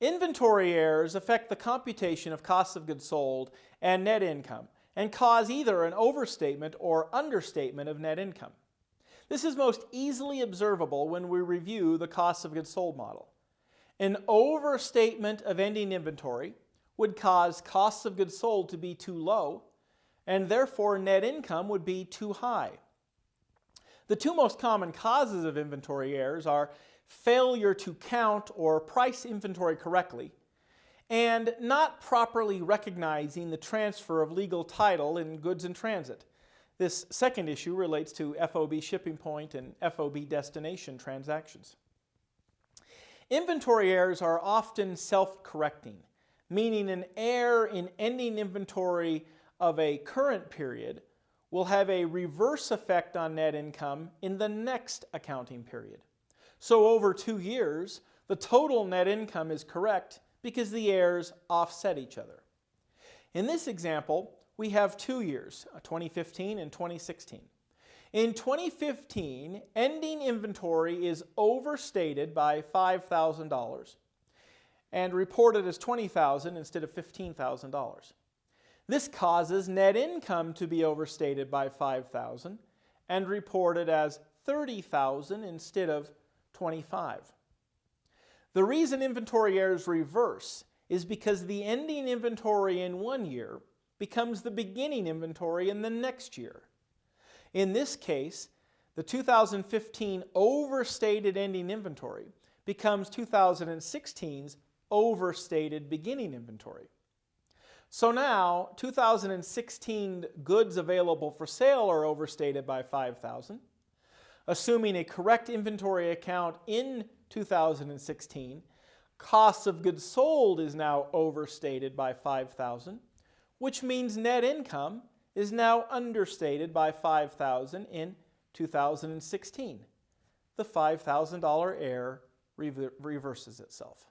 Inventory errors affect the computation of costs of goods sold and net income and cause either an overstatement or understatement of net income. This is most easily observable when we review the cost of goods sold model. An overstatement of ending inventory would cause costs of goods sold to be too low and therefore net income would be too high. The two most common causes of inventory errors are failure to count or price inventory correctly and not properly recognizing the transfer of legal title in goods in transit. This second issue relates to FOB shipping point and FOB destination transactions. Inventory errors are often self-correcting, meaning an error in ending inventory of a current period will have a reverse effect on net income in the next accounting period. So over two years, the total net income is correct because the errors offset each other. In this example, we have two years, uh, 2015 and 2016. In 2015, ending inventory is overstated by $5,000 and reported as 20,000 instead of $15,000. This causes net income to be overstated by 5,000 and reported as 30,000 instead of 25. The reason inventory errors reverse is because the ending inventory in one year becomes the beginning inventory in the next year. In this case, the 2015 overstated ending inventory becomes 2016's overstated beginning inventory. So now 2016 goods available for sale are overstated by 5,000. Assuming a correct inventory account in 2016, cost of goods sold is now overstated by 5,000 which means net income is now understated by 5000 in 2016. The $5,000 error reverses itself.